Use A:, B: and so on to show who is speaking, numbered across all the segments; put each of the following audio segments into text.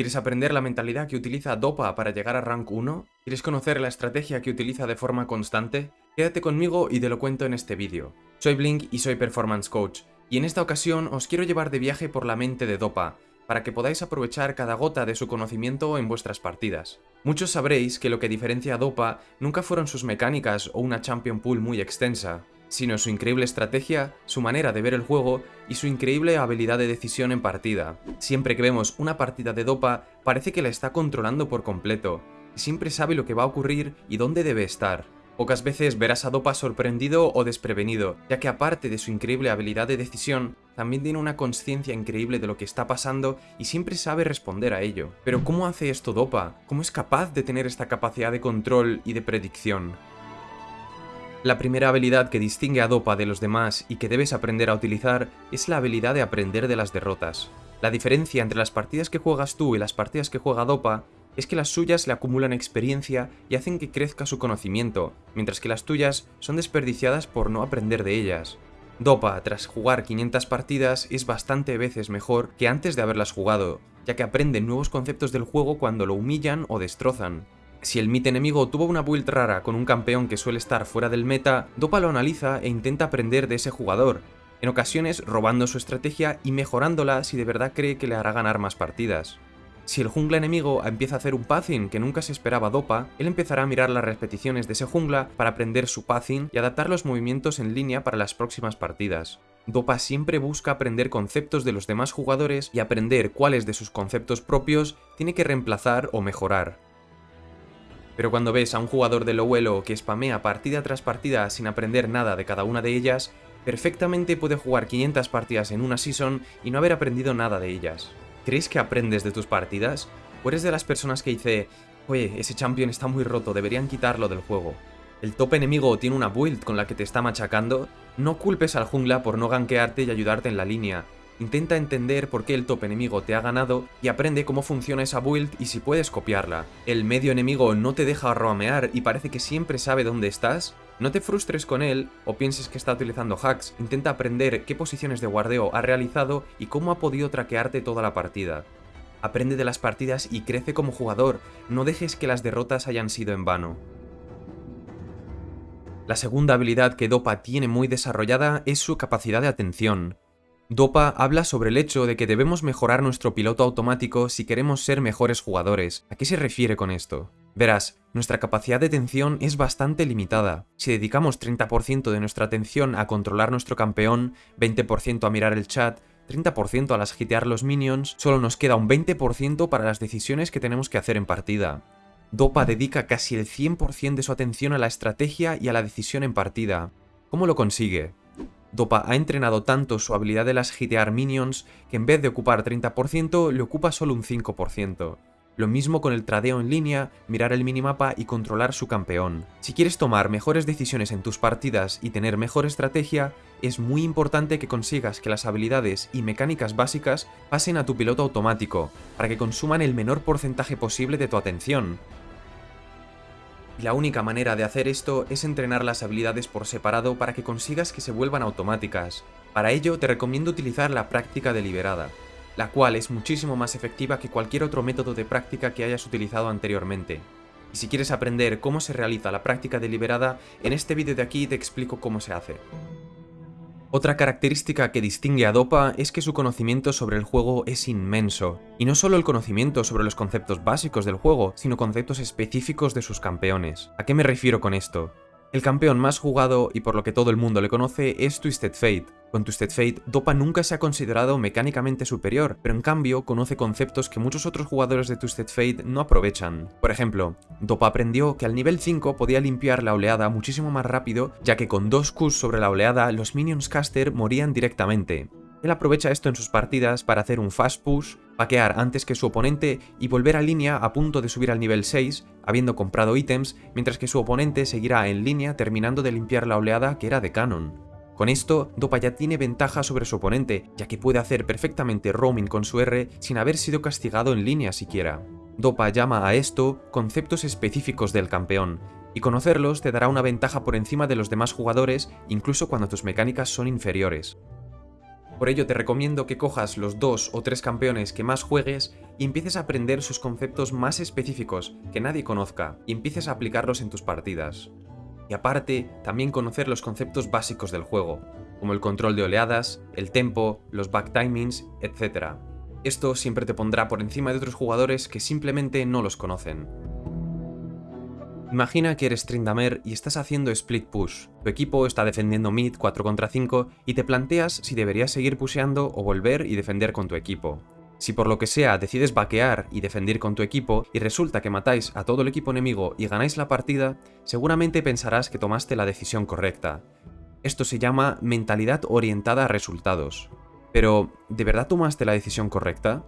A: ¿Quieres aprender la mentalidad que utiliza Dopa para llegar a rank 1? ¿Quieres conocer la estrategia que utiliza de forma constante? Quédate conmigo y te lo cuento en este vídeo. Soy Blink y soy Performance Coach, y en esta ocasión os quiero llevar de viaje por la mente de Dopa, para que podáis aprovechar cada gota de su conocimiento en vuestras partidas. Muchos sabréis que lo que diferencia a Dopa nunca fueron sus mecánicas o una Champion Pool muy extensa, sino su increíble estrategia, su manera de ver el juego y su increíble habilidad de decisión en partida. Siempre que vemos una partida de Dopa, parece que la está controlando por completo, y siempre sabe lo que va a ocurrir y dónde debe estar. Pocas veces verás a Dopa sorprendido o desprevenido, ya que aparte de su increíble habilidad de decisión, también tiene una conciencia increíble de lo que está pasando y siempre sabe responder a ello. Pero ¿cómo hace esto Dopa? ¿Cómo es capaz de tener esta capacidad de control y de predicción? La primera habilidad que distingue a Dopa de los demás y que debes aprender a utilizar es la habilidad de aprender de las derrotas. La diferencia entre las partidas que juegas tú y las partidas que juega Dopa es que las suyas le acumulan experiencia y hacen que crezca su conocimiento, mientras que las tuyas son desperdiciadas por no aprender de ellas. Dopa, tras jugar 500 partidas, es bastante veces mejor que antes de haberlas jugado, ya que aprende nuevos conceptos del juego cuando lo humillan o destrozan. Si el mid enemigo tuvo una build rara con un campeón que suele estar fuera del meta, Dopa lo analiza e intenta aprender de ese jugador, en ocasiones robando su estrategia y mejorándola si de verdad cree que le hará ganar más partidas. Si el jungla enemigo empieza a hacer un pathing que nunca se esperaba Dopa, él empezará a mirar las repeticiones de ese jungla para aprender su pathing y adaptar los movimientos en línea para las próximas partidas. Dopa siempre busca aprender conceptos de los demás jugadores y aprender cuáles de sus conceptos propios tiene que reemplazar o mejorar. Pero cuando ves a un jugador de low elo que spamea partida tras partida sin aprender nada de cada una de ellas, perfectamente puede jugar 500 partidas en una season y no haber aprendido nada de ellas. ¿Crees que aprendes de tus partidas? ¿O eres de las personas que dice, oye, ese champion está muy roto, deberían quitarlo del juego? ¿El top enemigo tiene una build con la que te está machacando? No culpes al jungla por no gankearte y ayudarte en la línea, Intenta entender por qué el top enemigo te ha ganado y aprende cómo funciona esa build y si puedes copiarla. ¿El medio enemigo no te deja roamear y parece que siempre sabe dónde estás? No te frustres con él o pienses que está utilizando hacks, intenta aprender qué posiciones de guardeo ha realizado y cómo ha podido traquearte toda la partida. Aprende de las partidas y crece como jugador, no dejes que las derrotas hayan sido en vano. La segunda habilidad que Dopa tiene muy desarrollada es su capacidad de atención. Dopa habla sobre el hecho de que debemos mejorar nuestro piloto automático si queremos ser mejores jugadores. ¿A qué se refiere con esto? Verás, nuestra capacidad de atención es bastante limitada. Si dedicamos 30% de nuestra atención a controlar nuestro campeón, 20% a mirar el chat, 30% a las hitear los minions, solo nos queda un 20% para las decisiones que tenemos que hacer en partida. Dopa dedica casi el 100% de su atención a la estrategia y a la decisión en partida. ¿Cómo lo consigue? Dopa ha entrenado tanto su habilidad de las hitear minions que en vez de ocupar 30% le ocupa solo un 5%. Lo mismo con el tradeo en línea, mirar el minimapa y controlar su campeón. Si quieres tomar mejores decisiones en tus partidas y tener mejor estrategia, es muy importante que consigas que las habilidades y mecánicas básicas pasen a tu piloto automático, para que consuman el menor porcentaje posible de tu atención, la única manera de hacer esto es entrenar las habilidades por separado para que consigas que se vuelvan automáticas. Para ello te recomiendo utilizar la práctica deliberada, la cual es muchísimo más efectiva que cualquier otro método de práctica que hayas utilizado anteriormente. Y si quieres aprender cómo se realiza la práctica deliberada, en este vídeo de aquí te explico cómo se hace. Otra característica que distingue a Dopa es que su conocimiento sobre el juego es inmenso. Y no solo el conocimiento sobre los conceptos básicos del juego, sino conceptos específicos de sus campeones. ¿A qué me refiero con esto? El campeón más jugado y por lo que todo el mundo le conoce es Twisted Fate. Con Twisted Fate, Dopa nunca se ha considerado mecánicamente superior, pero en cambio conoce conceptos que muchos otros jugadores de Twisted Fate no aprovechan. Por ejemplo, Dopa aprendió que al nivel 5 podía limpiar la oleada muchísimo más rápido, ya que con dos Qs sobre la oleada los minions caster morían directamente. Él aprovecha esto en sus partidas para hacer un fast push, paquear antes que su oponente y volver a línea a punto de subir al nivel 6, habiendo comprado ítems, mientras que su oponente seguirá en línea terminando de limpiar la oleada que era de canon. Con esto, Dopa ya tiene ventaja sobre su oponente, ya que puede hacer perfectamente roaming con su R sin haber sido castigado en línea siquiera. Dopa llama a esto conceptos específicos del campeón, y conocerlos te dará una ventaja por encima de los demás jugadores incluso cuando tus mecánicas son inferiores. Por ello te recomiendo que cojas los dos o tres campeones que más juegues y empieces a aprender sus conceptos más específicos que nadie conozca y empieces a aplicarlos en tus partidas. Y aparte, también conocer los conceptos básicos del juego, como el control de oleadas, el tempo, los back timings, etc. Esto siempre te pondrá por encima de otros jugadores que simplemente no los conocen. Imagina que eres Trindamer y estás haciendo split push. Tu equipo está defendiendo mid 4 contra 5 y te planteas si deberías seguir pusheando o volver y defender con tu equipo. Si por lo que sea decides vaquear y defender con tu equipo y resulta que matáis a todo el equipo enemigo y ganáis la partida, seguramente pensarás que tomaste la decisión correcta. Esto se llama mentalidad orientada a resultados. Pero, ¿de verdad tomaste la decisión correcta?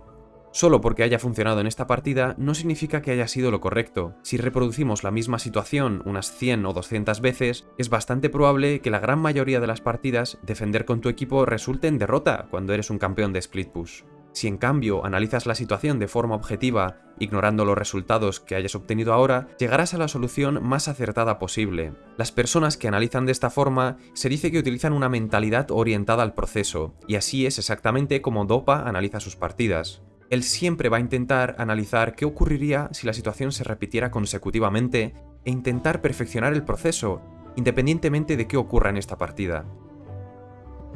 A: Solo porque haya funcionado en esta partida no significa que haya sido lo correcto. Si reproducimos la misma situación unas 100 o 200 veces, es bastante probable que la gran mayoría de las partidas defender con tu equipo resulte en derrota cuando eres un campeón de split push. Si en cambio analizas la situación de forma objetiva, ignorando los resultados que hayas obtenido ahora, llegarás a la solución más acertada posible. Las personas que analizan de esta forma se dice que utilizan una mentalidad orientada al proceso, y así es exactamente como Dopa analiza sus partidas él siempre va a intentar analizar qué ocurriría si la situación se repitiera consecutivamente e intentar perfeccionar el proceso, independientemente de qué ocurra en esta partida.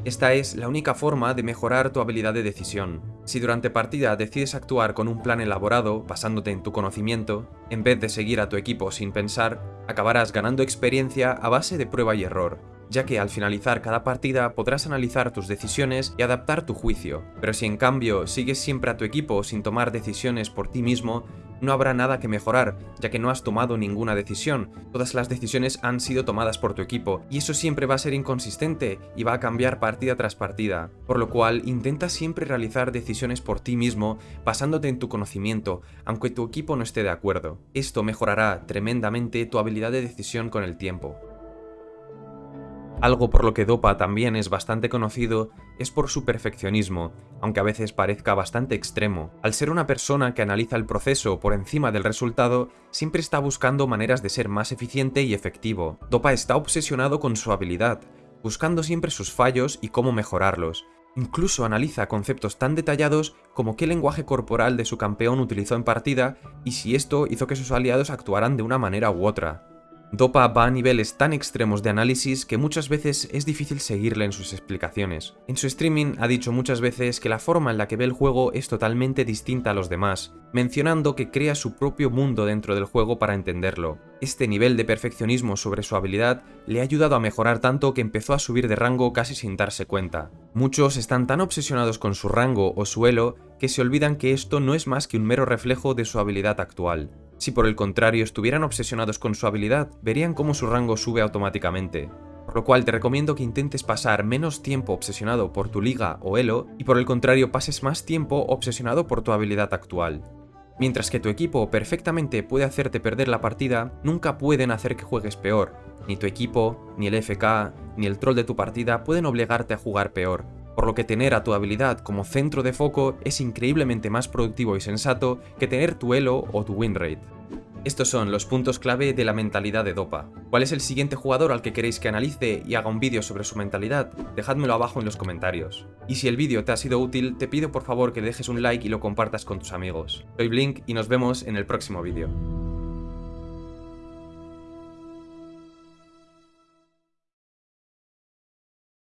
A: Esta es la única forma de mejorar tu habilidad de decisión. Si durante partida decides actuar con un plan elaborado, basándote en tu conocimiento, en vez de seguir a tu equipo sin pensar, acabarás ganando experiencia a base de prueba y error, ya que al finalizar cada partida podrás analizar tus decisiones y adaptar tu juicio. Pero si en cambio sigues siempre a tu equipo sin tomar decisiones por ti mismo, no habrá nada que mejorar, ya que no has tomado ninguna decisión, todas las decisiones han sido tomadas por tu equipo, y eso siempre va a ser inconsistente y va a cambiar partida tras partida, por lo cual intenta siempre realizar decisiones por ti mismo basándote en tu conocimiento, aunque tu equipo no esté de acuerdo. Esto mejorará tremendamente tu habilidad de decisión con el tiempo. Algo por lo que Dopa también es bastante conocido es por su perfeccionismo, aunque a veces parezca bastante extremo. Al ser una persona que analiza el proceso por encima del resultado, siempre está buscando maneras de ser más eficiente y efectivo. Dopa está obsesionado con su habilidad, buscando siempre sus fallos y cómo mejorarlos. Incluso analiza conceptos tan detallados como qué lenguaje corporal de su campeón utilizó en partida y si esto hizo que sus aliados actuaran de una manera u otra. Dopa va a niveles tan extremos de análisis que muchas veces es difícil seguirle en sus explicaciones. En su streaming ha dicho muchas veces que la forma en la que ve el juego es totalmente distinta a los demás, mencionando que crea su propio mundo dentro del juego para entenderlo. Este nivel de perfeccionismo sobre su habilidad le ha ayudado a mejorar tanto que empezó a subir de rango casi sin darse cuenta. Muchos están tan obsesionados con su rango o su elo que se olvidan que esto no es más que un mero reflejo de su habilidad actual. Si por el contrario estuvieran obsesionados con su habilidad, verían cómo su rango sube automáticamente. Por lo cual te recomiendo que intentes pasar menos tiempo obsesionado por tu liga o elo y por el contrario pases más tiempo obsesionado por tu habilidad actual. Mientras que tu equipo perfectamente puede hacerte perder la partida, nunca pueden hacer que juegues peor. Ni tu equipo, ni el FK, ni el troll de tu partida pueden obligarte a jugar peor por lo que tener a tu habilidad como centro de foco es increíblemente más productivo y sensato que tener tu elo o tu win rate. Estos son los puntos clave de la mentalidad de Dopa. ¿Cuál es el siguiente jugador al que queréis que analice y haga un vídeo sobre su mentalidad? Dejádmelo abajo en los comentarios. Y si el vídeo te ha sido útil, te pido por favor que dejes un like y lo compartas con tus amigos. Soy Blink y nos vemos en el próximo vídeo.